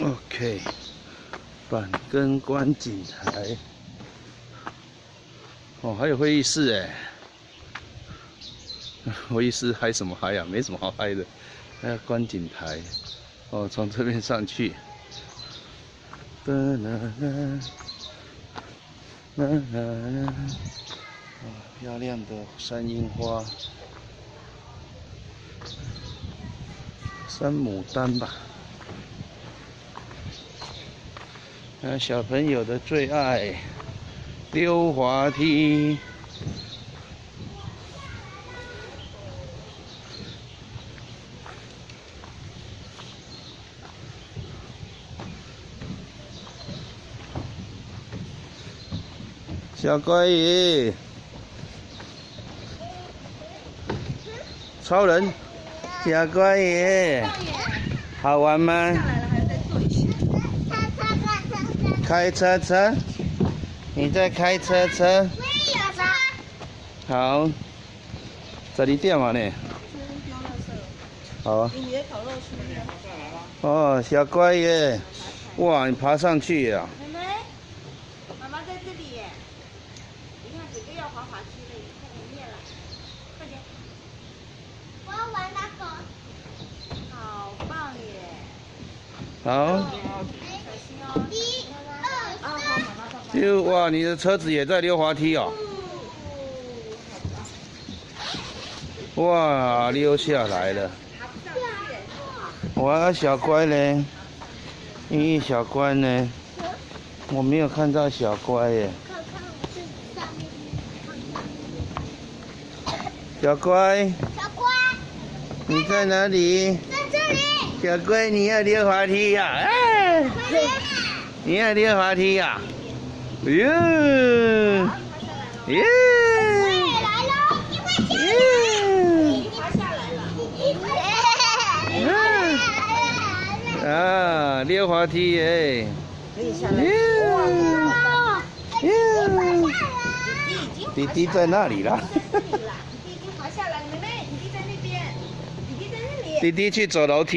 OK，板根观景台。哦，还有会议室哎。会议室嗨什么嗨呀？没什么好嗨的。还有观景台。哦，从这边上去。啦啦啦。啦啦啦。啊，漂亮的山樱花。山牡丹吧。小朋友的最爱，溜滑梯。小乖鱼，超人，小乖鱼，好玩吗？开车车，你在开车车？好，这里电嘛呢？好。哦，小乖耶！哇，你爬上去呀？妹妹，妈妈在这里耶！你看，姐姐要滑滑梯了，快点灭了，快点！我要玩那个。好棒耶！好。小心哦。就哇，你的车子也在溜滑梯哦！哇，溜下来了！哇，小乖呢？咦，小乖呢？我没有看到小乖耶。小乖。小乖。你在哪里？在这里。小乖，你要溜滑梯呀？哎。你要溜滑梯呀？哟，耶！我也来喽，一块钱。滑下来了。啊，溜滑梯耶！可以下来。弟弟在那里了。弟弟滑下来了，妹妹，弟弟在那边，弟弟在那里。弟弟去走楼梯。